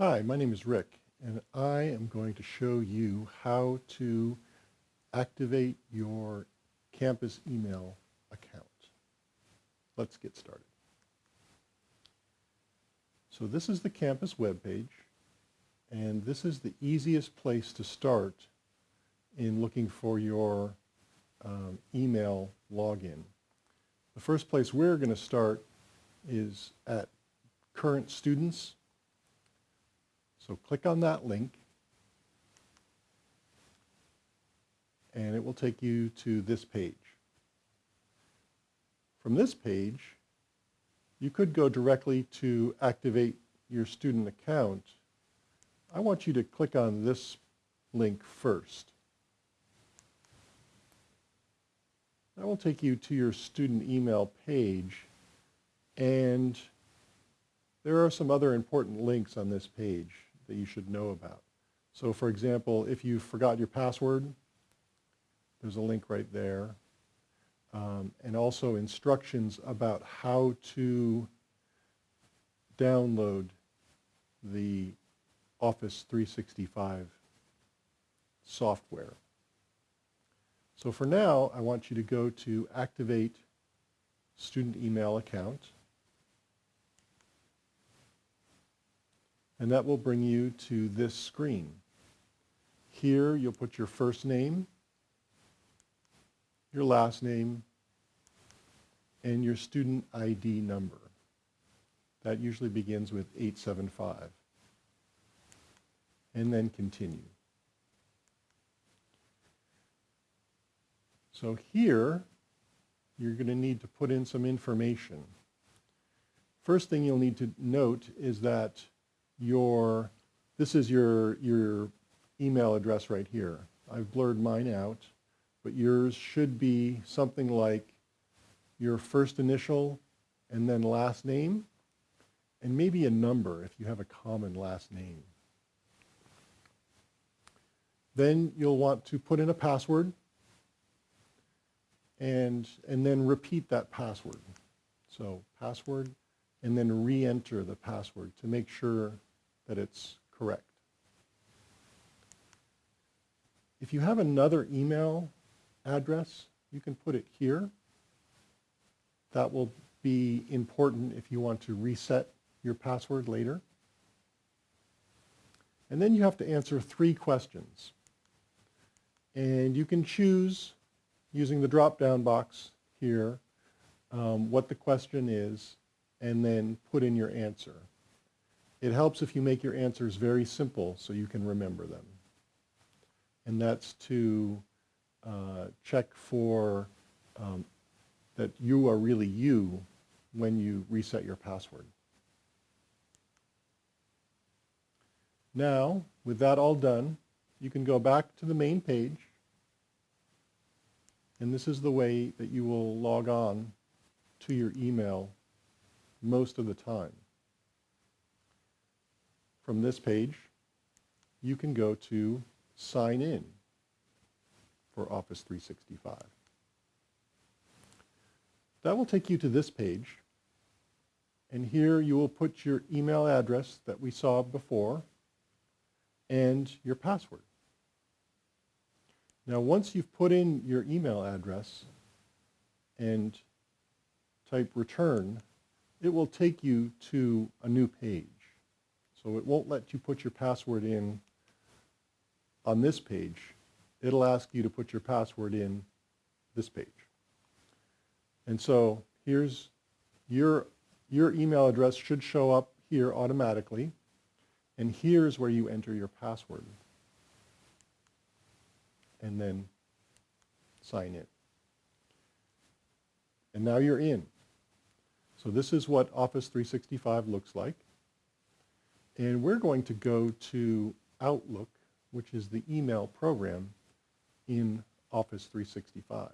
Hi, my name is Rick, and I am going to show you how to activate your campus email account. Let's get started. So this is the campus webpage, and this is the easiest place to start in looking for your um, email login. The first place we're going to start is at current students. So click on that link and it will take you to this page. From this page, you could go directly to activate your student account. I want you to click on this link first. That will take you to your student email page and there are some other important links on this page that you should know about. So for example, if you forgot your password, there's a link right there. Um, and also instructions about how to download the Office 365 software. So for now, I want you to go to Activate Student Email Account. And that will bring you to this screen. Here, you'll put your first name, your last name, and your student ID number. That usually begins with 875. And then continue. So here, you're going to need to put in some information. First thing you'll need to note is that your, this is your, your email address right here. I've blurred mine out, but yours should be something like your first initial and then last name, and maybe a number if you have a common last name. Then you'll want to put in a password and, and then repeat that password. So password and then re-enter the password to make sure that it's correct. If you have another email address, you can put it here. That will be important if you want to reset your password later. And then you have to answer three questions. And you can choose, using the drop-down box here, um, what the question is, and then put in your answer. It helps if you make your answers very simple so you can remember them. And that's to uh, check for um, that you are really you when you reset your password. Now, with that all done, you can go back to the main page. And this is the way that you will log on to your email most of the time from this page, you can go to Sign In for Office 365. That will take you to this page. And here you will put your email address that we saw before and your password. Now once you've put in your email address and type return, it will take you to a new page. So it won't let you put your password in on this page. It'll ask you to put your password in this page. And so here's your, your email address should show up here automatically. And here's where you enter your password. And then sign in. And now you're in. So this is what Office 365 looks like. And we're going to go to Outlook, which is the email program in Office 365.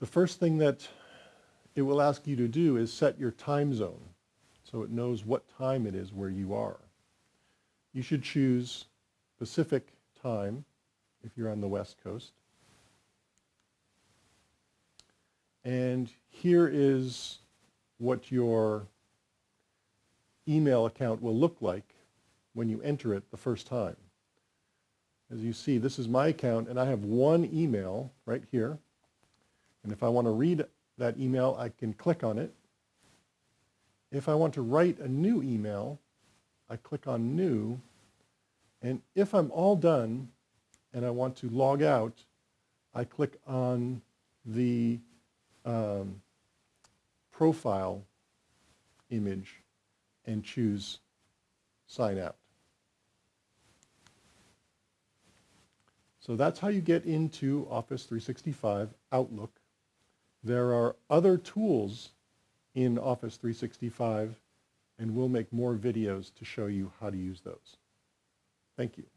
The first thing that it will ask you to do is set your time zone so it knows what time it is where you are. You should choose Pacific time if you're on the West Coast. And here is what your email account will look like when you enter it the first time. As you see, this is my account, and I have one email right here. And if I want to read that email, I can click on it. If I want to write a new email, I click on New. And if I'm all done and I want to log out, I click on the um, profile image and choose Sign Out. So that's how you get into Office 365 Outlook. There are other tools in Office 365, and we'll make more videos to show you how to use those. Thank you.